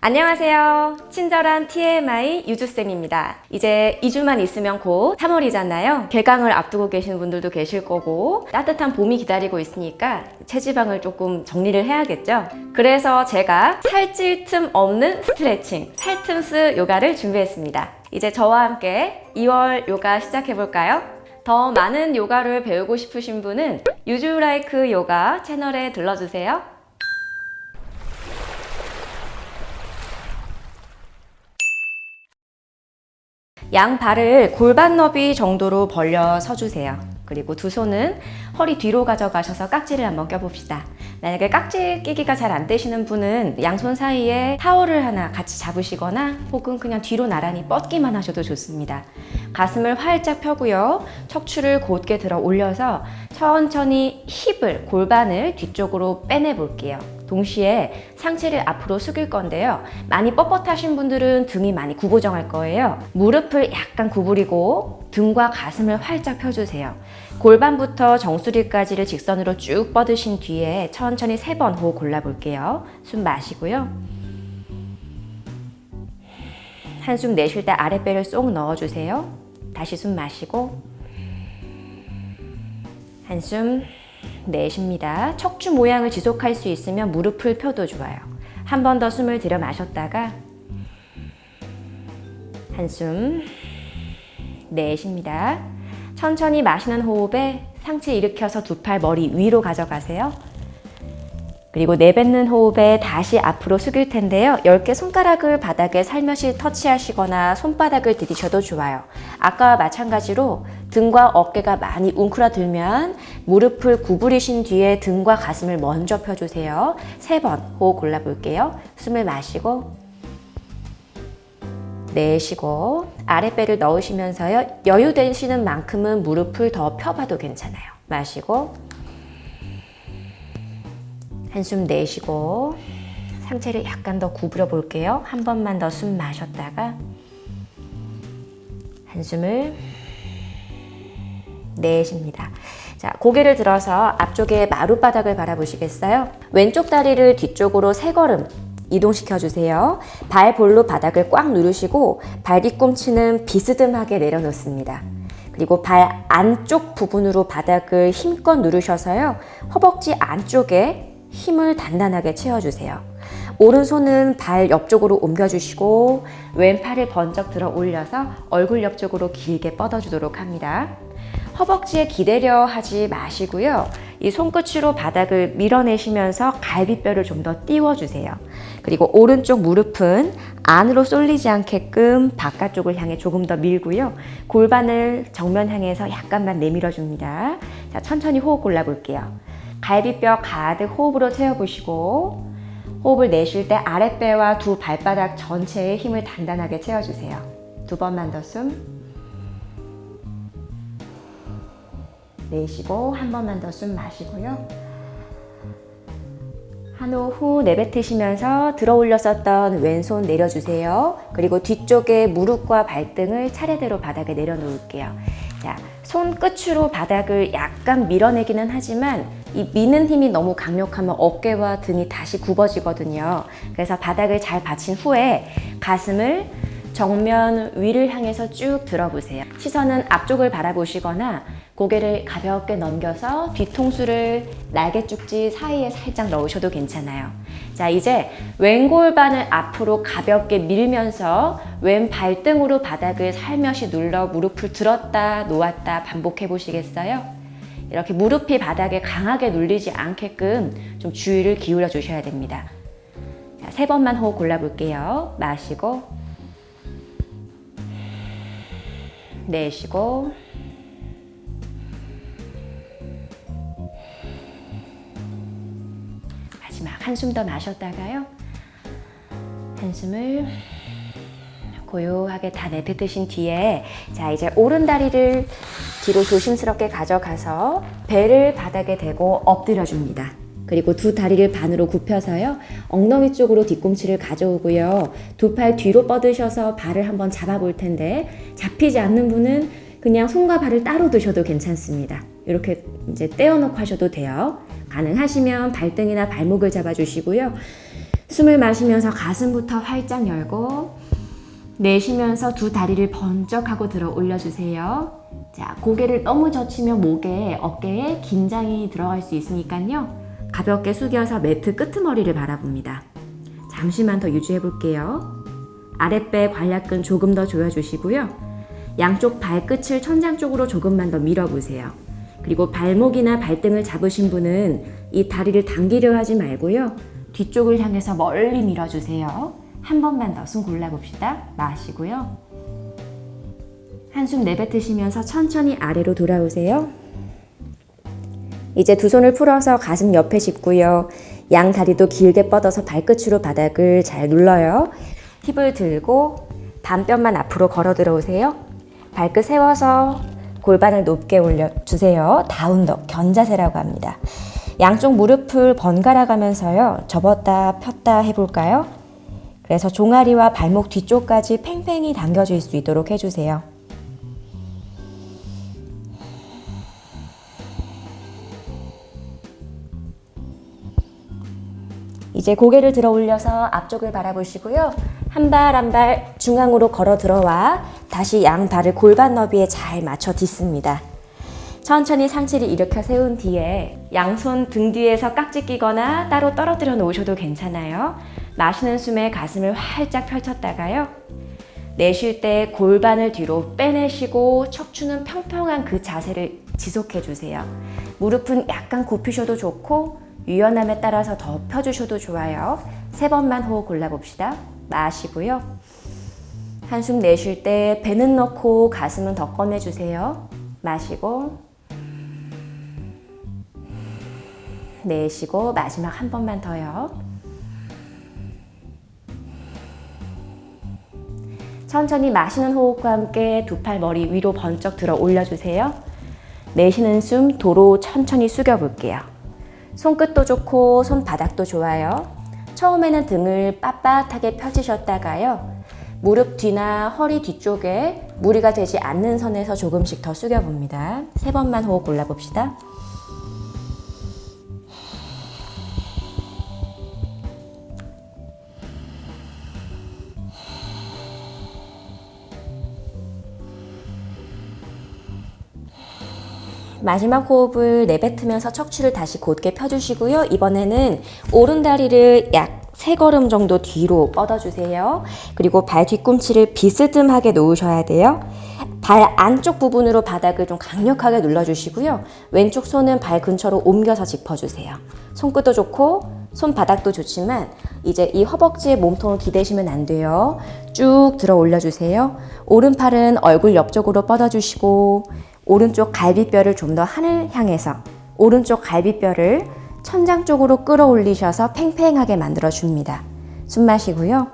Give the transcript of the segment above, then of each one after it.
안녕하세요. 친절한 TMI 유주쌤입니다. 이제 2주만 있으면 곧 3월이잖아요. 개강을 앞두고 계시는 분들도 계실 거고 따뜻한 봄이 기다리고 있으니까 체지방을 조금 정리를 해야겠죠. 그래서 제가 살찔 틈 없는 스트레칭, 살틈스 요가를 준비했습니다. 이제 저와 함께 2월 요가 시작해볼까요? 더 많은 요가를 배우고 싶으신 분은 유주라이크 요가 채널에 들러주세요. 양 발을 골반 너비 정도로 벌려 서주세요. 그리고 두 손은 허리 뒤로 가져가셔서 깍지를 한번 껴봅시다. 만약에 깍지 끼기가 잘 안 되시는 분은 양손 사이에 타월을 하나 같이 잡으시거나 혹은 그냥 뒤로 나란히 뻗기만 하셔도 좋습니다. 가슴을 활짝 펴고요. 척추를 곧게 들어 올려서 천천히 힙을, 골반을 뒤쪽으로 빼내 볼게요. 동시에 상체를 앞으로 숙일 건데요. 많이 뻣뻣하신 분들은 등이 많이 구부정할 거예요. 무릎을 약간 구부리고 등과 가슴을 활짝 펴주세요. 골반부터 정수리까지를 직선으로 쭉 뻗으신 뒤에 천천히 세 번 호흡 골라볼게요. 숨 마시고요. 한숨 내쉴 때 아랫배를 쏙 넣어주세요. 다시 숨 마시고 한숨 내쉽니다. 척추 모양을 지속할 수 있으면 무릎을 펴도 좋아요. 한 번 더 숨을 들여 마셨다가 한숨 내쉽니다. 천천히 마시는 호흡에 상체 일으켜서 두 팔 머리 위로 가져가세요. 그리고 내뱉는 호흡에 다시 앞으로 숙일 텐데요. 10개 손가락을 바닥에 살며시 터치하시거나 손바닥을 디디셔도 좋아요. 아까와 마찬가지로 등과 어깨가 많이 웅크러들면 무릎을 구부리신 뒤에 등과 가슴을 먼저 펴주세요. 세 번 호흡 골라볼게요. 숨을 마시고 내쉬고 아랫배를 넣으시면서요. 여유 되시는 만큼은 무릎을 더 펴봐도 괜찮아요. 마시고 한숨 내쉬고 상체를 약간 더 구부려 볼게요. 한 번만 더 숨 마셨다가 한숨을 내쉽니다. 자, 고개를 들어서 앞쪽에 마룻바닥을 바라보시겠어요? 왼쪽 다리를 뒤쪽으로 세 걸음 이동시켜 주세요. 발 볼로 바닥을 꽉 누르시고 발 뒤꿈치는 비스듬하게 내려놓습니다. 그리고 발 안쪽 부분으로 바닥을 힘껏 누르셔서요. 허벅지 안쪽에 힘을 단단하게 채워주세요. 오른손은 발 옆쪽으로 옮겨주시고 왼팔을 번쩍 들어 올려서 얼굴 옆쪽으로 길게 뻗어주도록 합니다. 허벅지에 기대려 하지 마시고요. 이 손끝으로 바닥을 밀어내시면서 갈비뼈를 좀 더 띄워주세요. 그리고 오른쪽 무릎은 안으로 쏠리지 않게끔 바깥쪽을 향해 조금 더 밀고요. 골반을 정면 향해서 약간만 내밀어 줍니다. 자, 천천히 호흡 골라볼게요. 갈비뼈 가득 호흡으로 채워보시고 호흡을 내쉴 때 아랫배와 두 발바닥 전체에 힘을 단단하게 채워주세요. 두 번만 더 숨. 내쉬고 한 번만 더 숨 마시고요. 한 호 후 내뱉으시면서 들어 올렸었던 왼손 내려주세요. 그리고 뒤쪽에 무릎과 발등을 차례대로 바닥에 내려놓을게요. 자, 손끝으로 바닥을 약간 밀어내기는 하지만 이 미는 힘이 너무 강력하면 어깨와 등이 다시 굽어지거든요. 그래서 바닥을 잘 받친 후에 가슴을 정면 위를 향해서 쭉 들어보세요. 시선은 앞쪽을 바라보시거나 고개를 가볍게 넘겨서 뒤통수를 날개 쪽지 사이에 살짝 넣으셔도 괜찮아요. 자, 이제 왼 골반을 앞으로 가볍게 밀면서 왼 발등으로 바닥을 살며시 눌러 무릎을 들었다 놓았다 반복해 보시겠어요? 이렇게 무릎이 바닥에 강하게 눌리지 않게끔 좀 주의를 기울여 주셔야 됩니다. 자, 세 번만 호흡 골라볼게요. 마시고 내쉬고 마지막 한숨 더 마셨다가요. 한숨을 고요하게 다 내뱉으신 뒤에 자 이제 오른 다리를 뒤로 조심스럽게 가져가서 배를 바닥에 대고 엎드려 줍니다. 그리고 두 다리를 반으로 굽혀서요. 엉덩이 쪽으로 뒤꿈치를 가져오고요. 두 팔 뒤로 뻗으셔서 발을 한번 잡아볼 텐데 잡히지 않는 분은 그냥 손과 발을 따로 두셔도 괜찮습니다. 이렇게 이제 떼어놓고 하셔도 돼요. 가능하시면 발등이나 발목을 잡아주시고요. 숨을 마시면서 가슴부터 활짝 열고 내쉬면서 두 다리를 번쩍 하고 들어 올려주세요. 자, 고개를 너무 젖히면 목에, 어깨에 긴장이 들어갈 수 있으니까요. 가볍게 숙여서 매트 끄트머리를 바라봅니다. 잠시만 더 유지해 볼게요. 아랫배 관략근 조금 더 조여주시고요. 양쪽 발끝을 천장 쪽으로 조금만 더 밀어보세요. 그리고 발목이나 발등을 잡으신 분은 이 다리를 당기려 하지 말고요. 뒤쪽을 향해서 멀리 밀어주세요. 한 번만 더 숨 골라봅시다. 마시고요. 한숨 내뱉으시면서 천천히 아래로 돌아오세요. 이제 두 손을 풀어서 가슴 옆에 짚고요. 양 다리도 길게 뻗어서 발끝으로 바닥을 잘 눌러요. 힙을 들고 반뼘만 앞으로 걸어 들어오세요. 발끝 세워서 골반을 높게 올려주세요. 다운더, 견자세라고 합니다. 양쪽 무릎을 번갈아 가면서요. 접었다 폈다 해볼까요? 그래서 종아리와 발목 뒤쪽까지 팽팽히 당겨질 수 있도록 해주세요. 이제 고개를 들어 올려서 앞쪽을 바라보시고요. 한 발 한 발 중앙으로 걸어 들어와 다시 양 발을 골반 너비에 잘 맞춰 딛습니다. 천천히 상체를 일으켜 세운 뒤에 양손 등 뒤에서 깍지 끼거나 따로 떨어뜨려 놓으셔도 괜찮아요. 마시는 숨에 가슴을 활짝 펼쳤다가요. 내쉴 때 골반을 뒤로 빼내시고 척추는 평평한 그 자세를 지속해 주세요. 무릎은 약간 굽히셔도 좋고 유연함에 따라서 더 펴주셔도 좋아요. 세 번만 호흡 골라봅시다. 마시고요. 한숨 내쉴 때 배는 넣고 가슴은 더 꺼내주세요. 마시고 내쉬고 마지막 한 번만 더요. 천천히 마시는 호흡과 함께 두 팔 머리 위로 번쩍 들어 올려주세요. 내쉬는 숨 도로 천천히 숙여볼게요. 손끝도 좋고 손바닥도 좋아요. 처음에는 등을 빳빳하게 펴지셨다가요. 무릎 뒤나 허리 뒤쪽에 무리가 되지 않는 선에서 조금씩 더 숙여봅니다. 세 번만 호흡 골라봅시다. 마지막 호흡을 내뱉으면서 척추를 다시 곧게 펴주시고요. 이번에는 오른 다리를 약세 걸음 정도 뒤로 뻗어주세요. 그리고 발 뒤꿈치를 비스듬하게 놓으셔야 돼요. 발 안쪽 부분으로 바닥을 좀 강력하게 눌러주시고요. 왼쪽 손은 발 근처로 옮겨서 짚어주세요. 손끝도 좋고 손바닥도 좋지만 이제 이 허벅지에 몸통을 기대시면 안 돼요. 쭉 들어 올려주세요. 오른팔은 얼굴 옆쪽으로 뻗어주시고 오른쪽 갈비뼈를 좀 더 하늘 향해서 오른쪽 갈비뼈를 천장 쪽으로 끌어올리셔서 팽팽하게 만들어 줍니다. 숨 마시고요.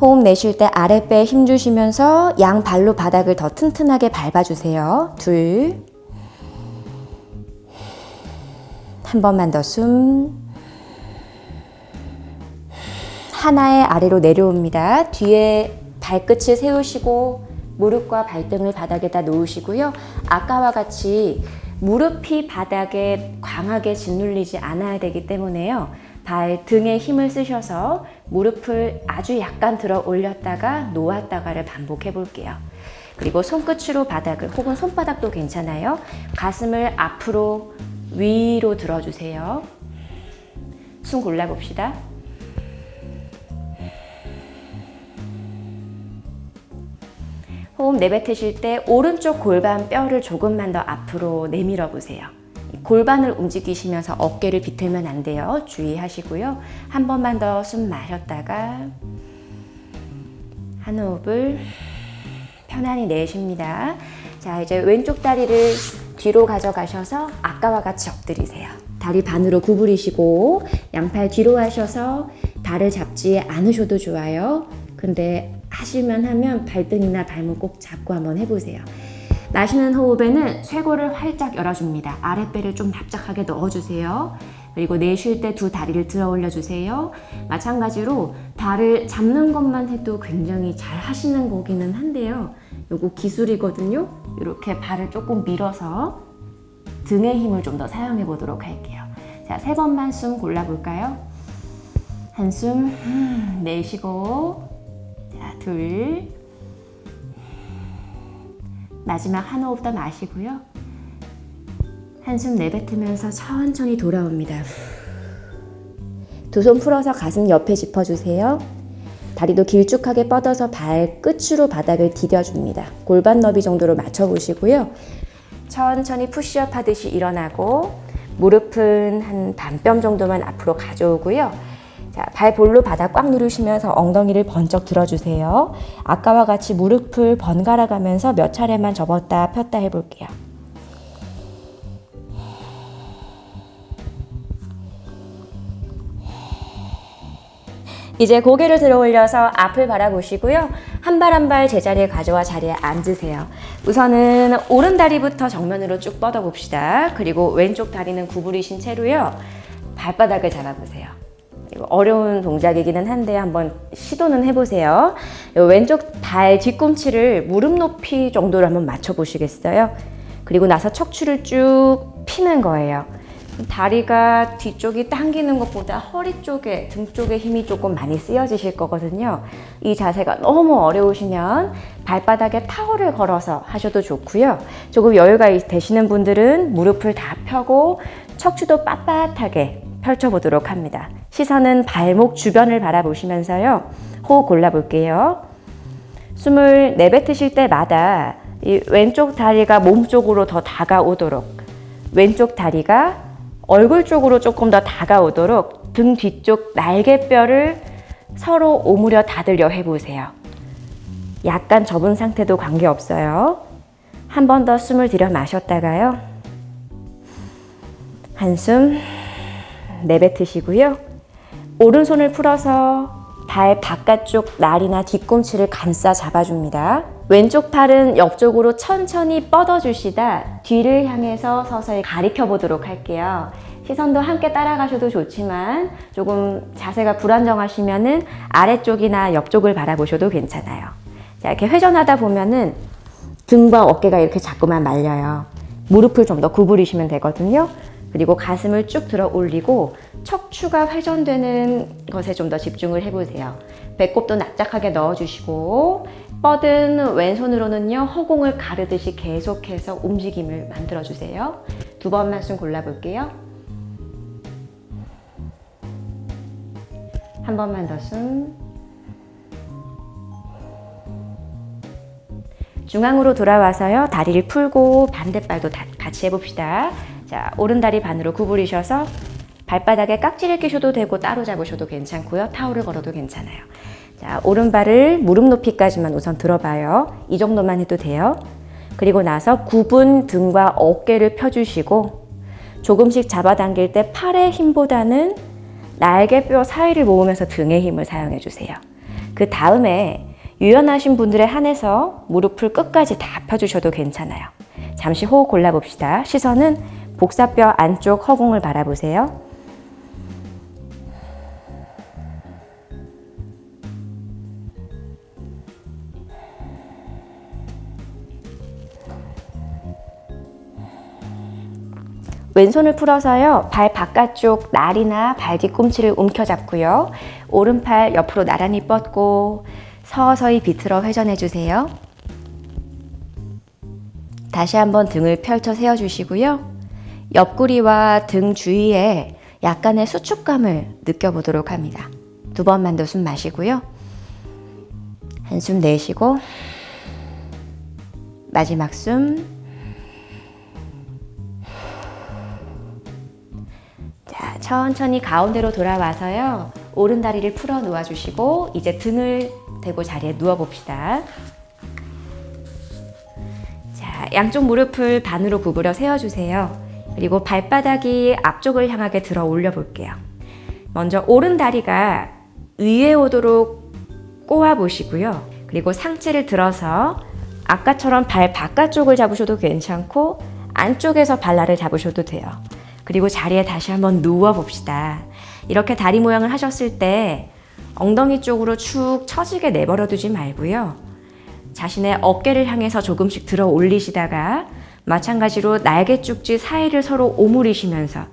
호흡 내쉴 때 아랫배에 힘 주시면서 양 발로 바닥을 더 튼튼하게 밟아주세요. 둘. 한 번만 더 숨. 하나의 아래로 내려옵니다. 뒤에 발끝을 세우시고 무릎과 발등을 바닥에다 놓으시고요. 아까와 같이 무릎이 바닥에 강하게 짓눌리지 않아야 되기 때문에요. 발 등에 힘을 쓰셔서 무릎을 아주 약간 들어 올렸다가 놓았다가를 반복해 볼게요. 그리고 손끝으로 바닥을 혹은 손바닥도 괜찮아요. 가슴을 앞으로 위로 들어주세요. 숨 골라봅시다. 호흡 내뱉으실 때 오른쪽 골반 뼈를 조금만 더 앞으로 내밀어 보세요. 골반을 움직이시면서 어깨를 비틀면 안 돼요. 주의하시고요. 한 번만 더 숨 마셨다가 한 호흡을 편안히 내쉽니다. 자, 이제 왼쪽 다리를 뒤로 가져가셔서 아까와 같이 엎드리세요. 다리 반으로 구부리시고 양팔 뒤로 하셔서 발을 잡지 않으셔도 좋아요. 근데 하실만 하면 발등이나 발목 꼭 잡고 한번 해보세요. 마시는 호흡에는 쇄골을 활짝 열어줍니다. 아랫배를 좀 납작하게 넣어주세요. 그리고 내쉴 때 두 다리를 들어 올려주세요. 마찬가지로 발을 잡는 것만 해도 굉장히 잘 하시는 거기는 한데요. 요거 기술이거든요. 이렇게 발을 조금 밀어서 등의 힘을 좀 더 사용해 보도록 할게요. 자, 세 번만 숨 골라볼까요? 한숨 음, 내쉬고 자, 둘 마지막 한 호흡 더 마시고요. 한숨 내뱉으면서 천천히 돌아옵니다. 두 손 풀어서 가슴 옆에 짚어주세요. 다리도 길쭉하게 뻗어서 발 끝으로 바닥을 디뎌줍니다. 골반 너비 정도로 맞춰보시고요. 천천히 푸시업 하듯이 일어나고 무릎은 한 반뼘 정도만 앞으로 가져오고요. 자, 발 볼로 바닥 꽉 누르시면서 엉덩이를 번쩍 들어주세요. 아까와 같이 무릎을 번갈아 가면서 몇 차례만 접었다 폈다 해볼게요. 이제 고개를 들어 올려서 앞을 바라보시고요. 한 발 한 발 제자리에 가져와 자리에 앉으세요. 우선은 오른 다리부터 정면으로 쭉 뻗어 봅시다. 그리고 왼쪽 다리는 구부리신 채로요. 발바닥을 잡아보세요. 어려운 동작이기는 한데 한번 시도는 해보세요. 왼쪽 발 뒤꿈치를 무릎 높이 정도로 한번 맞춰 보시겠어요? 그리고 나서 척추를 쭉 피는 거예요. 다리가 뒤쪽이 당기는 것보다 허리 쪽에, 등 쪽에 힘이 조금 많이 쓰여지실 거거든요. 이 자세가 너무 어려우시면 발바닥에 타월을 걸어서 하셔도 좋고요. 조금 여유가 되시는 분들은 무릎을 다 펴고 척추도 빳빳하게 펼쳐보도록 합니다. 시선은 발목 주변을 바라보시면서요. 호흡 골라볼게요. 숨을 내뱉으실 때마다 이 왼쪽 다리가 몸 쪽으로 더 다가오도록 왼쪽 다리가 얼굴 쪽으로 조금 더 다가오도록 등 뒤쪽 날개뼈를 서로 오므려 닫으려 해보세요. 약간 접은 상태도 관계없어요. 한 번 더 숨을 들여 마셨다가요. 한숨 내뱉으시고요. 오른손을 풀어서 발 바깥쪽 날이나 뒤꿈치를 감싸 잡아줍니다. 왼쪽 팔은 옆쪽으로 천천히 뻗어주시다 뒤를 향해서 서서히 가리켜 보도록 할게요. 시선도 함께 따라가셔도 좋지만 조금 자세가 불안정하시면 은 아래쪽이나 옆쪽을 바라보셔도 괜찮아요. 자, 이렇게 회전하다 보면 은 등과 어깨가 이렇게 자꾸만 말려요. 무릎을 좀 더 구부리시면 되거든요. 그리고 가슴을 쭉 들어 올리고 척추가 회전되는 것에 좀 더 집중을 해보세요. 배꼽도 납작하게 넣어주시고 뻗은 왼손으로는요 허공을 가르듯이 계속해서 움직임을 만들어주세요. 두 번만 숨 골라볼게요. 한 번만 더 숨. 중앙으로 돌아와서요 다리를 풀고 반대발도 같이 해봅시다. 자, 오른 다리 반으로 구부리셔서 발바닥에 깍지를 끼셔도 되고 따로 잡으셔도 괜찮고요. 타올을 걸어도 괜찮아요. 자, 오른발을 무릎 높이까지만 우선 들어봐요. 이 정도만 해도 돼요. 그리고 나서 굽은 등과 어깨를 펴주시고 조금씩 잡아당길 때 팔의 힘보다는 날개뼈 사이를 모으면서 등의 힘을 사용해 주세요. 그 다음에 유연하신 분들에 한해서 무릎을 끝까지 다 펴주셔도 괜찮아요. 잠시 호흡 골라봅시다. 시선은 복사뼈 안쪽 허공을 바라보세요. 왼손을 풀어서요. 발 바깥쪽 날이나 발 뒤꿈치를 움켜잡고요. 오른팔 옆으로 나란히 뻗고 서서히 비틀어 회전해 주세요. 다시 한번 등을 펼쳐 세워 주시고요. 옆구리와 등 주위에 약간의 수축감을 느껴보도록 합니다. 두 번만 더 숨 마시고요. 한숨 내쉬고 마지막 숨 자, 천천히 가운데로 돌아와서요. 오른 다리를 풀어 놓아 주시고 이제 등을 대고 자리에 누워 봅시다. 자, 양쪽 무릎을 반으로 구부려 세워 주세요. 그리고 발바닥이 앞쪽을 향하게 들어 올려 볼게요. 먼저 오른 다리가 위에 오도록 꼬아 보시고요. 그리고 상체를 들어서 아까처럼 발 바깥쪽을 잡으셔도 괜찮고 안쪽에서 발날을 잡으셔도 돼요. 그리고 자리에 다시 한번 누워 봅시다. 이렇게 다리 모양을 하셨을 때 엉덩이 쪽으로 축 처지게 내버려 두지 말고요. 자신의 어깨를 향해서 조금씩 들어 올리시다가 마찬가지로 날개 쭉지 사이를 서로 오므리시면서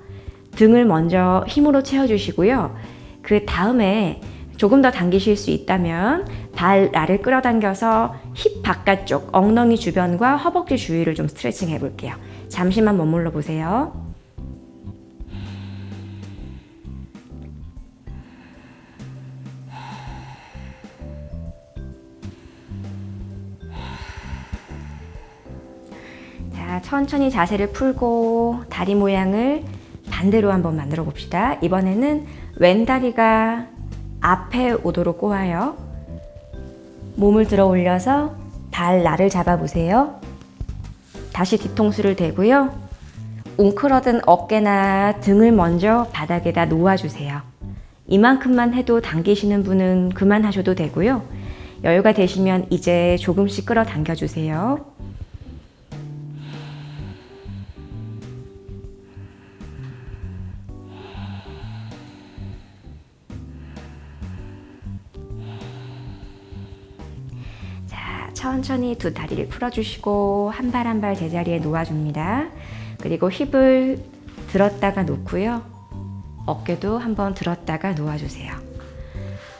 등을 먼저 힘으로 채워주시고요. 그 다음에 조금 더 당기실 수 있다면 발 나를 끌어당겨서 힙 바깥쪽, 엉덩이 주변과 허벅지 주위를 좀 스트레칭 해볼게요. 잠시만 머물러 보세요. 천천히 자세를 풀고 다리 모양을 반대로 한번 만들어 봅시다. 이번에는 왼다리가 앞에 오도록 꼬아요. 몸을 들어 올려서 발 나를 잡아 보세요. 다시 뒤통수를 대고요. 웅크러든 어깨나 등을 먼저 바닥에다 놓아주세요. 이만큼만 해도 당기시는 분은 그만하셔도 되고요. 여유가 되시면 이제 조금씩 끌어당겨 주세요. 천천히 두 다리를 풀어주시고 한 발 한 발 제자리에 놓아줍니다. 그리고 힙을 들었다가 놓고요. 어깨도 한번 들었다가 놓아주세요.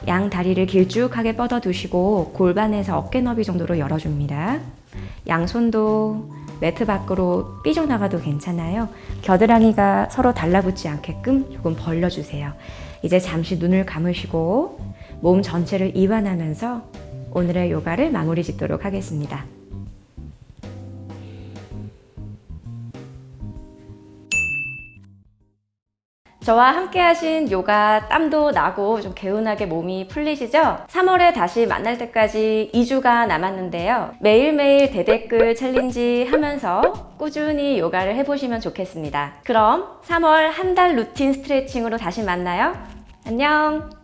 양 다리를 길쭉하게 뻗어두시고 골반에서 어깨 너비 정도로 열어줍니다. 양손도 매트 밖으로 삐져나가도 괜찮아요. 겨드랑이가 서로 달라붙지 않게끔 조금 벌려주세요. 이제 잠시 눈을 감으시고 몸 전체를 이완하면서 오늘의 요가를 마무리 짓도록 하겠습니다. 저와 함께 하신 요가 땀도 나고 좀 개운하게 몸이 풀리시죠? 3월에 다시 만날 때까지 2주가 남았는데요. 매일매일 대댓글 챌린지 하면서 꾸준히 요가를 해보시면 좋겠습니다. 그럼 3월 한 달 루틴 스트레칭으로 다시 만나요. 안녕!